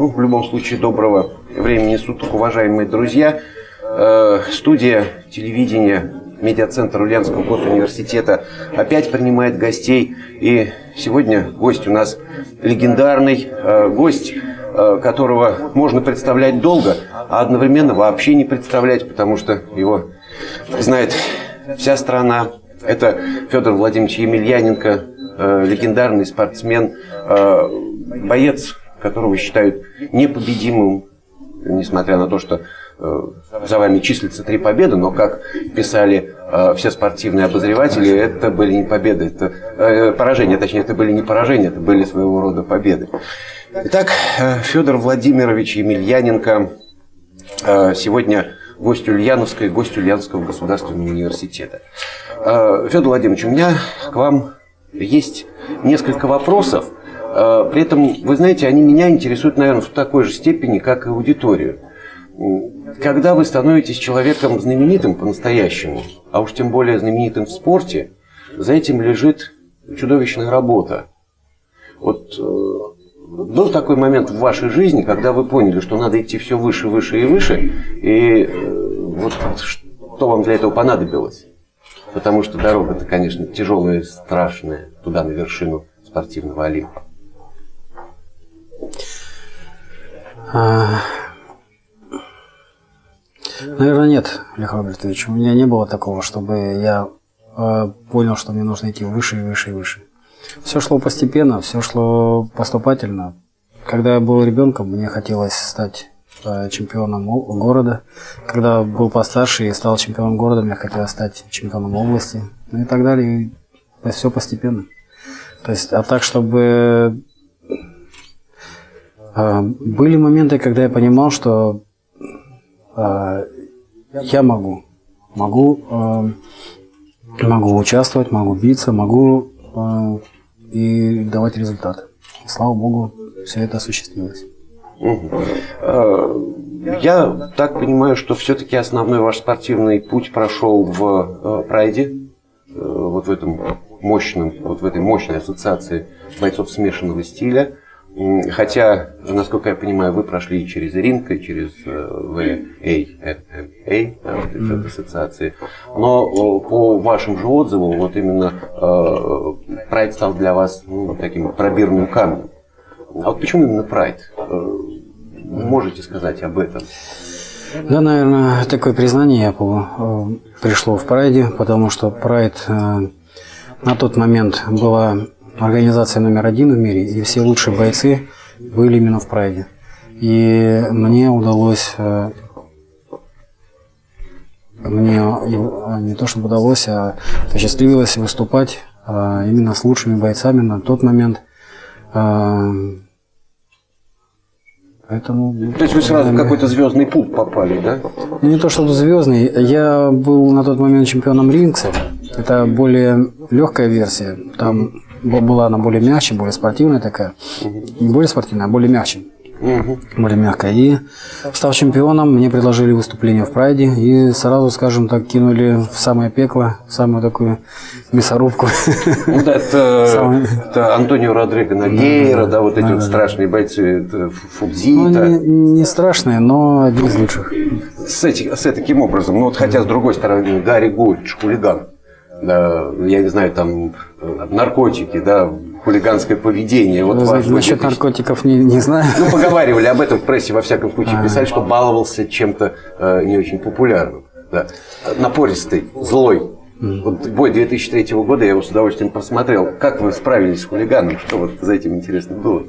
Ну, в любом случае, доброго времени суток, уважаемые друзья. Э, студия телевидения медиацентр Ульяновского госуниверситета опять принимает гостей. И сегодня гость у нас легендарный, э, гость, э, которого можно представлять долго, а одновременно вообще не представлять, потому что его знает вся страна. Это Федор Владимирович Емельяненко, легендарный спортсмен, боец, которого считают непобедимым, несмотря на то, что э, за вами числится три победы, но, как писали э, все спортивные обозреватели, это были не победы, это э, поражения, точнее, это были не поражения, это были своего рода победы. Итак, э, Федор Владимирович Емельяненко э, сегодня гость Ульяновской, гость Ульяновского государственного университета. Э, Федор Владимирович, у меня к вам есть несколько вопросов. Э, при этом, вы знаете, они меня интересуют, наверное, в такой же степени, как и аудиторию. Когда вы становитесь человеком знаменитым по-настоящему, а уж тем более знаменитым в спорте, за этим лежит чудовищная работа. Вот э, был такой момент в вашей жизни, когда вы поняли, что надо идти все выше, выше и выше, и вот что вам для этого понадобилось? Потому что дорога-то, конечно, тяжелая, страшная, туда, на вершину спортивного Олимпа. Наверное, нет, Олег Робертович. У меня не было такого, чтобы я э, понял, что мне нужно идти выше и выше и выше. Все шло постепенно, все шло поступательно. Когда я был ребенком, мне хотелось стать Э, чемпионом города. Когда был постарше и стал чемпионом города, мне хотелось стать чемпионом области. Ну и так далее. Все постепенно. То есть, а так, чтобы... Э, были моменты, когда я понимал, что э, я могу. Могу, могу участвовать, могу биться, могу и давать результат. Слава Богу, все это осуществилось. Я так понимаю, что все-таки основной ваш спортивный путь прошел в э, Прайде, э, вот в этом мощном, вот в этой мощной ассоциации бойцов смешанного стиля. Хотя, насколько я понимаю, вы прошли через ринг, и через VAMA, да, вот эти ассоциации. Но по вашим же отзывам, вот именно Прайд стал для вас ну, таким пробирным камнем. А вот почему именно Прайд? Э, можете сказать об этом? Да, наверное, такое признание э, пришло в Прайде, потому что Прайд э, на тот момент была организация номер один в мире, и все лучшие бойцы были именно в Прайде. И мне удалось, мне не то чтобы удалось, а посчастливилось выступать именно с лучшими бойцами на тот момент – а, поэтому... То есть вы сразу в какой-то звездный пул попали, да? Ну, не то чтобы звездный. Я был на тот момент чемпионом Рингса. Это более легкая версия. Там была она более мягче, более спортивная такая. Не более спортивная, а более мягче более мягкая. И став чемпионом, мне предложили выступление в Прайде и сразу, скажем так, кинули в самое пекло, в самую такую мясорубку. Ну да, это, это Антонио Родриго Нагейра, да, вот эти да, вот страшные бойцы, Фудзи. Ну, не, не страшные, но один из лучших. С, этих, с таким образом, ну вот хотя с другой стороны, Гарри Гольдж, хулиган, да, я не знаю, там наркотики, да, хулиганское поведение. Вот ваш Насчет наркотиков не, не знаю. Ну, поговаривали об этом в прессе, во всяком случае, а. писали, что баловался чем-то э, не очень популярным. Да. Напористый, злой. Вот бой 2003 года я его с удовольствием просмотрел. Как вы справились с хулиганом? Что вот за этим интересно было?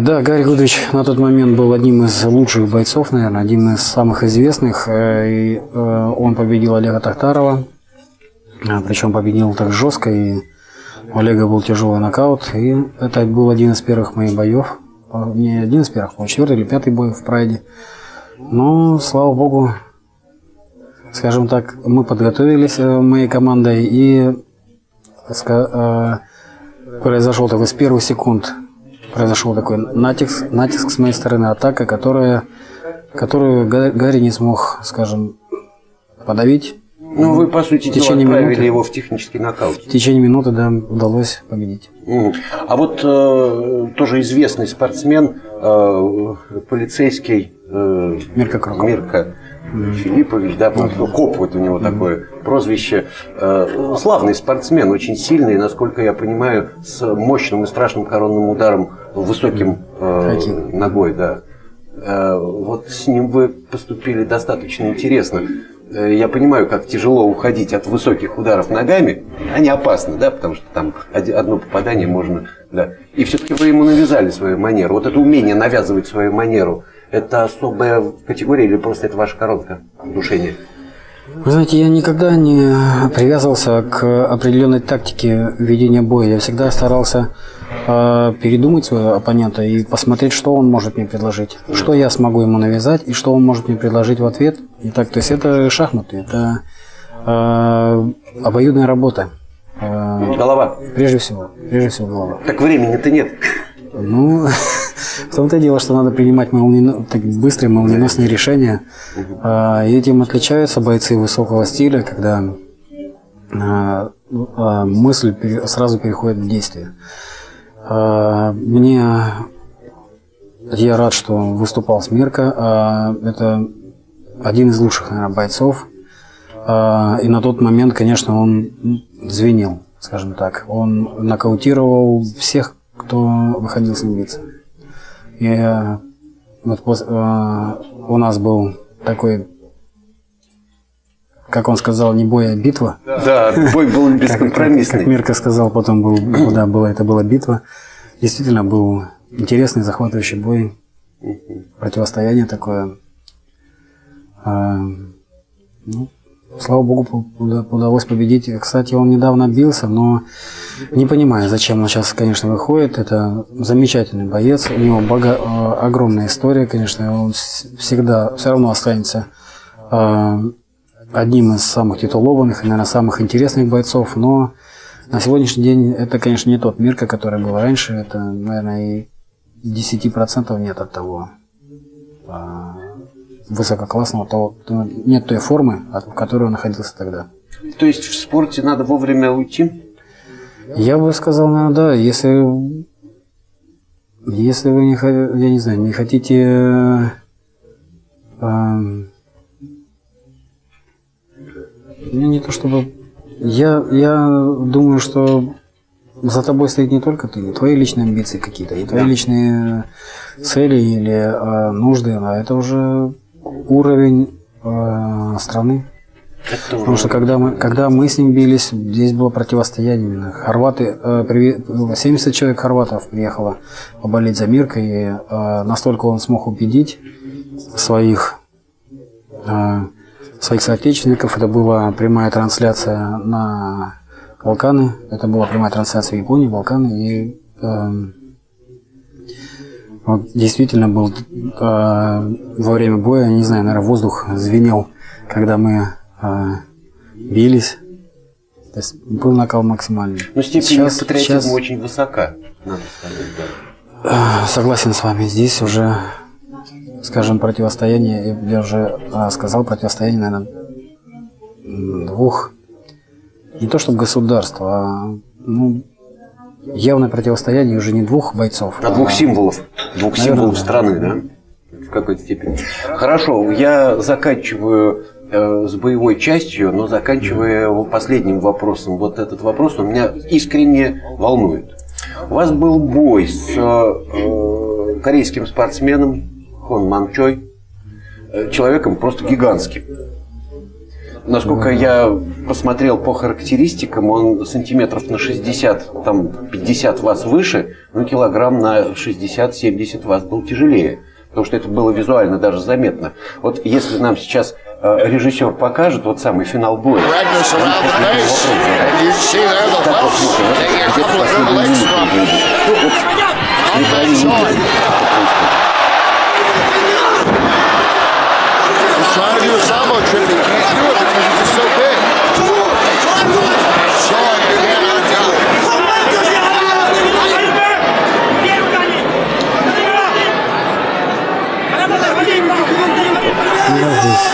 Да, Гарри Гудович на тот момент был одним из лучших бойцов, наверное, один из самых известных. Э, и э, он победил Олега Тахтарова, а, причем победил так жестко и у Олега был тяжелый нокаут, и это был один из первых моих боев. Не один из первых, а четвертый или пятый бой в Прайде. Но, слава богу, скажем так, мы подготовились э, моей командой, и произошел такой с первых секунд произошел такой натиск, натиск с моей стороны, атака, которая, которую Гарри не смог, скажем, подавить. Ну, вы, по сути в дела, течение отправили минуты, его в технический нокаут. в течение минуты да, удалось победить. Мгм. А вот э, тоже известный спортсмен, э, полицейский э, Мирка Кроков. Мирка Филиппович, да, по-моему, Коп вот у него такое прозвище. Э, славный спортсмен, очень сильный, насколько я понимаю, с мощным и страшным коронным ударом высоким э, ногой, да. Э, вот с ним вы поступили достаточно интересно. Э, Я понимаю, как тяжело уходить от высоких ударов ногами. Они опасны, да, потому что там одно попадание можно, да. И все-таки вы ему навязали свою манеру. Вот это умение навязывать свою манеру, это особая категория или просто это ваша коронка душения? Вы знаете, я никогда не привязывался к определенной тактике ведения боя. Я всегда старался передумать своего оппонента и посмотреть, что он может мне предложить, что я смогу ему навязать и что он может мне предложить в ответ. И так, то есть это шахматы, это э, обоюдная работа. Э, Голова. прежде всего, прежде всего голова. Так времени-то нет. Ну, в том-то и дело, что надо принимать молниено- так быстрые молниеносные решения. А, И этим отличаются бойцы высокого стиля, когда а, ну, а, мысль сразу переходит в действие. А, Мне я рад, что выступал с Мирко. А, Это один из лучших, наверное, бойцов. А, И на тот момент, конечно, он звенел, скажем так. Он нокаутировал всех, кто выходил с ним биться. И э, вот у нас был такой, как он сказал, не бой, а битва. Да, бой был Как, как, бескомпромиссный. Мирка сказал, потом был, да, было, это была битва. Действительно был интересный, захватывающий бой. Противостояние такое. А, ну, слава богу, удалось победить. Кстати, он недавно бился, но не понимаю, зачем он сейчас, конечно, выходит. Это замечательный боец. У него бога- э, огромная история, конечно. Он всегда все равно останется э, одним из самых титулованных и, наверное, самых интересных бойцов. Но на сегодняшний день это, конечно, не тот Мирка, который был раньше. Это, наверное, и 10% нет от того а, высококлассного, того, то- нет той формы, от- в которой он находился тогда. То есть в спорте надо вовремя уйти? Я бы сказал, наверное, да, если, если вы не, я не знаю, не хотите э, эм, ну, не то чтобы... Я, я думаю, что за тобой стоит не только ты, и твои личные амбиции какие-то, и твои личные цели или э, нужды, а это уже уровень э, страны. Это Потому что когда мы, когда мы с ним бились, здесь было противостояние именно. Хорваты, э, приве- 70 человек хорватов приехало поболеть за Мирка, и э, настолько он смог убедить своих, э, своих соотечественников. Это была прямая трансляция на Балканы, это была прямая трансляция в Японии, Балканы, и эм, вот действительно был э, во время боя, не знаю, наверное, воздух звенел, когда мы э, бились. То есть был накал максимальный. Но степень Сейчас- патриотизма сейчас- очень высока, надо сказать, да. Э, Согласен с вами. Здесь уже, скажем, противостояние, я уже э, сказал, противостояние, наверное, двух, не то чтобы государств, а ну, явное противостояние уже не двух бойцов. А двух символов. Двух Наверное, символов страны, да? В какой-то степени. Хорошо, я заканчиваю э, с боевой частью, но заканчивая его последним вопросом. Вот этот вопрос он меня искренне волнует. У вас был бой с э, корейским спортсменом Хон Ман Чой, э, человеком просто гигантским. Насколько я посмотрел по характеристикам, он сантиметров на 60, там 50 вас выше, но килограмм на 60-70 вас был тяжелее. Потому что это было визуально даже заметно. Вот если нам сейчас э, режиссер покажет вот самый финал боя, Magnus я it because he's just so big. And Choi again on top. Я здесь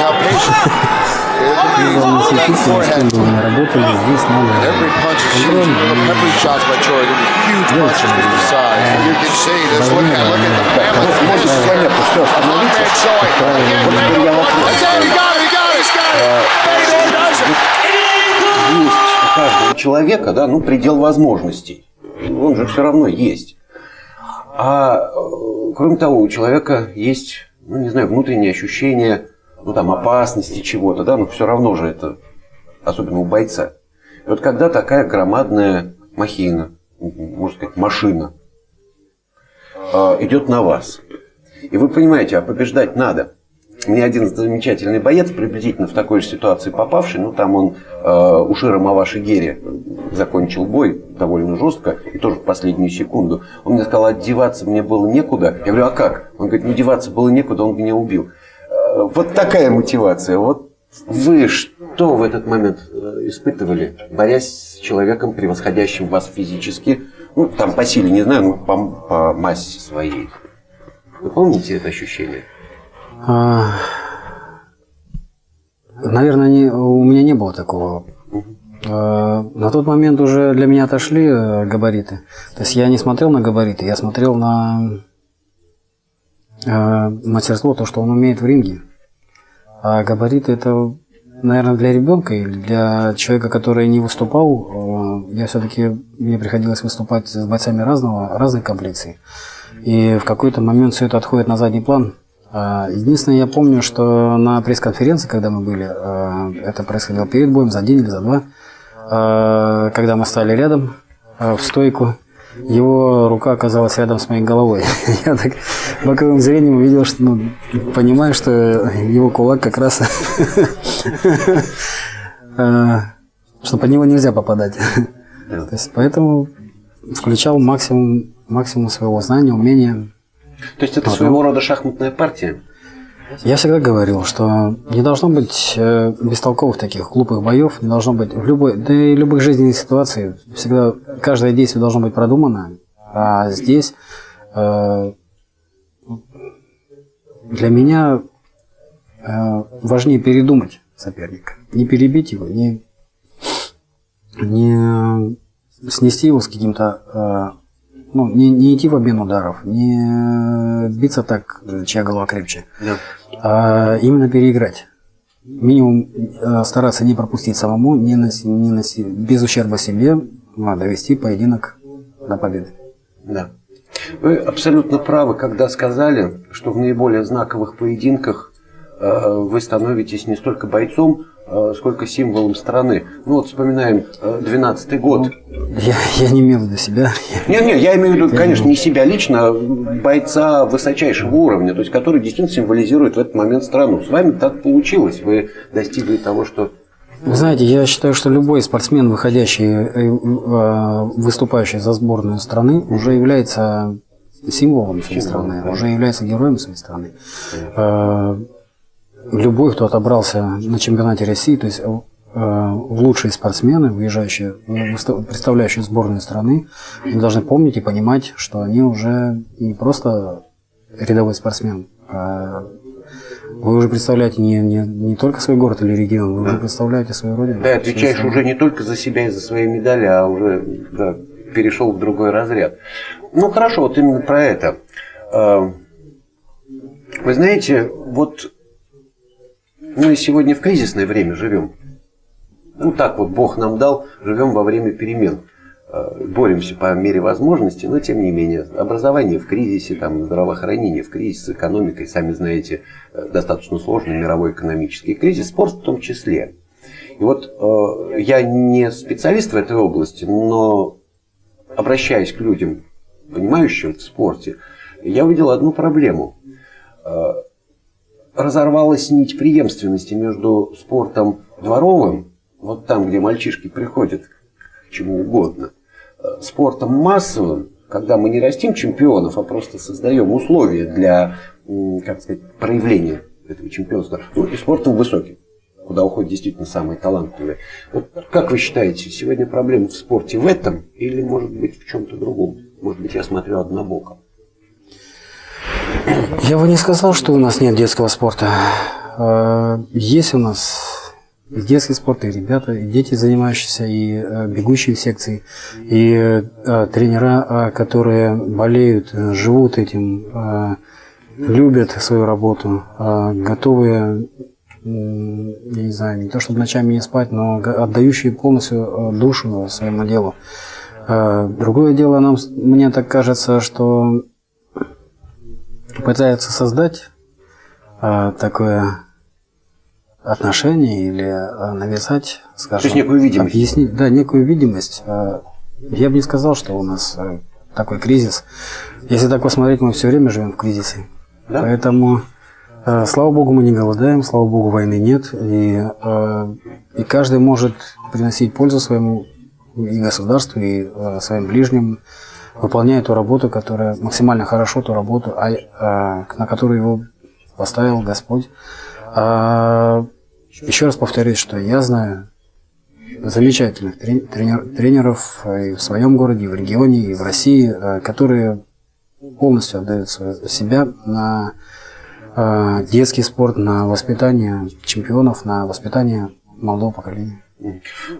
главное светить. Главное светить, с кем бы вы ни работали, здесь надо понятно, все, остановиться. Вот я вопрос. Есть у каждого человека, да, ну, предел возможностей. Он же все равно есть. А э, кроме того, у человека есть, ну, не знаю, внутреннее ощущение, ну, там, опасности чего-то, да, но все равно же это, особенно у бойца. И вот когда такая громадная махина, можно сказать, машина, э, идет на вас, и вы понимаете, а побеждать надо. Мне один замечательный боец, приблизительно в такой же ситуации попавший, ну там он э, у Шира Маваши Гери закончил бой довольно жестко, и тоже в последнюю секунду. Он мне сказал, одеваться мне было некуда. Я говорю, а как? Он говорит, ну деваться было некуда, он меня убил. Вот такая мотивация. Вот вы что в этот момент э, испытывали, борясь с человеком, превосходящим вас физически, ну там по силе, не знаю, ну по, по массе своей. Вы помните это ощущение? А, Наверное, не, у меня не было такого. А, На тот момент уже для меня отошли э, габариты. То есть я не смотрел на габариты, я смотрел на мастерство, то, что он умеет в ринге. А габариты это, наверное, для ребенка или для человека, который не выступал. э, Я все-таки мне приходилось выступать с бойцами разного, разной комплекции. И в какой-то момент все это отходит на задний план. А, Единственное, я помню, что на пресс-конференции, когда мы были, э, это происходило перед боем, за день или за два, э, когда мы стали рядом э, в стойку, его рука оказалась рядом с моей головой. Я так боковым зрением увидел, что, ну, понимаю, что его кулак как раз, э, что под него нельзя попадать. То есть, поэтому включал максимум, максимум своего знания, умения. То есть это своего рода шахматная партия? Я всегда говорил, что не должно быть э, бестолковых таких глупых боев, не должно быть в любой, да и любых жизненных ситуациях всегда каждое действие должно быть продумано, а здесь э, для меня э, важнее передумать соперника, не перебить его, не не снести его с каким-то э, ну, не, не идти в обмен ударов, не биться так, чья голова крепче, Да. а именно переиграть. Минимум э, стараться не пропустить самому, не наси- не наси- без ущерба себе, а довести поединок до победы. Да. Вы абсолютно правы, когда сказали, что в наиболее знаковых поединках э, вы становитесь не столько бойцом, сколько символом страны. Ну вот вспоминаем 12 год. Я, я не имел в виду себя. Не-не, я имею в виду, конечно, не себя лично, а бойца высочайшего уровня, то есть который действительно символизирует в этот момент страну. С вами так получилось, вы достигли того, что... Вы знаете, я считаю, что любой спортсмен, выходящий, э, э, выступающий за сборную страны, уже является символом своей страны, уже является героем своей страны. Любой, кто отобрался на чемпионате России, то есть э, в лучшие спортсмены, выезжающие, представляющие сборную страны, они должны помнить и понимать, что они уже не просто рядовой спортсмен, а вы уже представляете не, не, не только свой город или регион, вы уже представляете свою родину. Да, отвечаешь уже не только за себя и за свои медали, а уже да, перешел в другой разряд. Ну хорошо, вот именно про это. Э, Вы знаете, вот мы сегодня в кризисное время живем. Ну так вот Бог нам дал, живем во время перемен. Э, Боремся по мере возможности, но тем не менее. Образование в кризисе, там, здравоохранение в кризисе, с экономикой, сами знаете, э, достаточно сложный мировой экономический кризис, спорт в том числе. И вот э, я не специалист в этой области, но обращаясь к людям, понимающим в спорте, я увидел одну проблему. Э, разорвалась нить преемственности между спортом дворовым, вот там, где мальчишки приходят к чему угодно, э, спортом массовым, когда мы не растим чемпионов, а просто создаем условия для, как сказать, проявления этого чемпионства, ну и спортом высоким куда уходят действительно самые талантливые. Вот как вы считаете, сегодня проблема в спорте в этом или, может быть, в чем-то другом? Может быть, я смотрю однобоко. Я бы не сказал, что у нас нет детского спорта. э, есть у нас и детский спорт, и ребята, и дети, занимающиеся, и э, бегущие в секции, и э, тренера, которые болеют, живут этим, любят свою работу, готовые, м, я не знаю, не то чтобы ночами не спать, но отдающие полностью душу своему делу. Другое дело, нам, мне так кажется, что пытаются создать э, такое отношение или э, навязать, скажем, То есть некую видимость. объяснить, да, некую видимость. Э, Я бы не сказал, что у нас э, такой кризис. Если так посмотреть, мы все время живем в кризисе. Да? Поэтому, э, слава богу, мы не голодаем, слава богу, войны нет, и, э, и каждый может приносить пользу своему и государству, и э, своим ближним, выполняя ту работу, которая максимально хорошо ту работу, а, э, на которую его поставил Господь. А, еще раз повторюсь, что я знаю замечательных тренер- тренеров и в своем городе, и в регионе, и в России, э, которые полностью отдают себя на э, детский спорт, на воспитание чемпионов, на воспитание молодого поколения.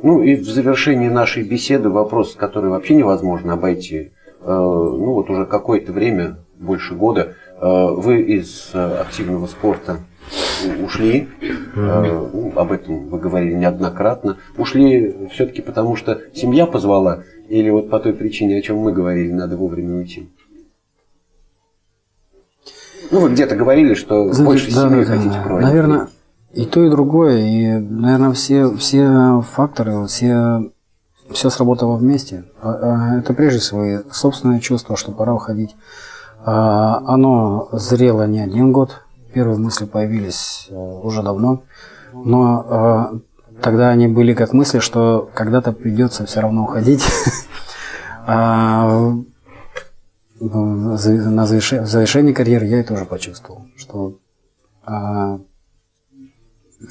Ну и в завершении нашей беседы вопрос, который вообще невозможно обойти. Э, Ну вот уже какое-то время, больше года, э, вы из э, активного спорта ушли. Ну, Об этом вы говорили неоднократно. Ушли все-таки потому, что семья позвала, или вот по той причине, о чем мы говорили, надо вовремя уйти. Ну, вы где-то говорили, что Знаете, больше да, семьи да, хотите да. проводить. Наверное, и то, и другое. И, наверное, все, все факторы, все, все сработало вместе. А, а, Это прежде всего и собственное чувство, что пора уходить. А, Оно зрело не один год. Первые мысли появились э, уже давно. Но а, тогда они были как мысли, что когда-то придется все равно уходить. А, ну, на завершении карьеры я это уже почувствовал, что а,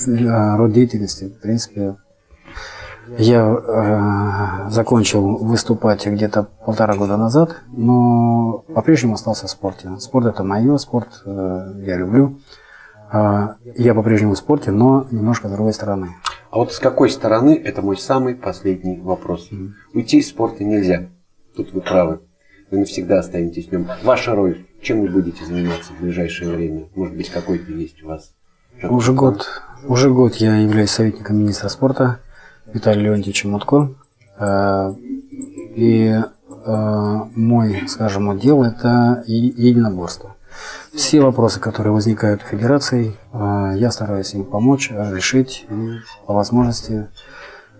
род деятельности, в принципе, я а, закончил выступать где-то полтора года назад, но по-прежнему остался в спорте. Спорт это мое, спорт э, я люблю. А, я по-прежнему в спорте, но немножко с другой стороны. А вот с какой стороны, это мой самый последний вопрос. Уйти из спорта нельзя. Тут вы правы. Вы навсегда останетесь в нем. Ваша роль, чем вы будете заниматься в ближайшее время? Может быть, какой-то есть у вас? Уже год, уже год я являюсь советником министра спорта Виталия Леонтьевича Мутко. Э, И э, мой, скажем, отдел – это единоборство. Все вопросы, которые возникают у федераций, э, я стараюсь им помочь, решить и по возможности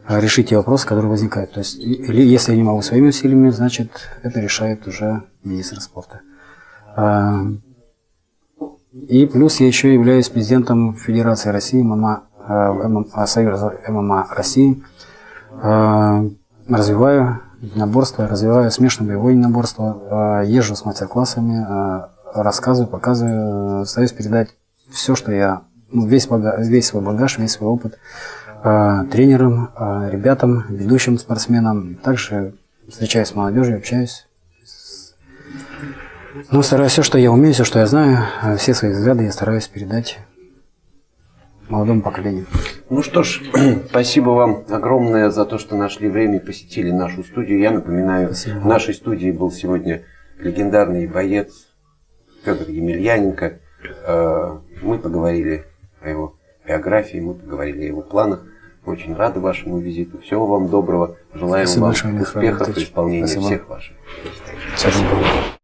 решить те вопросы, которые возникают. То есть, если я не могу своими усилиями, значит, это решает уже министр спорта. И плюс я еще являюсь президентом Федерации России ММА, Союза ММА России. Э, Развиваю единоборство, развиваю смешанное боевое единоборство, э, езжу с мастер-классами, э, рассказываю, показываю, стараюсь передать все, что я, ну, весь, бага- весь свой багаж, весь свой опыт тренерам, ребятам, ведущим спортсменам. Также встречаюсь с молодежью, общаюсь. Ну, стараюсь все, что я умею, все, что я знаю, все свои взгляды я стараюсь передать молодому поколению. Ну что ж, спасибо вам огромное за то, что нашли время и посетили нашу студию. Я напоминаю, Спасибо. в нашей студии был сегодня легендарный боец Федор Емельяненко. Э, Мы поговорили о его биографии, мы поговорили о его планах. Очень рады вашему визиту. Всего вам доброго. Желаем Спасибо вам большое, успехов и исполнения Спасибо. всех ваших. Доброго.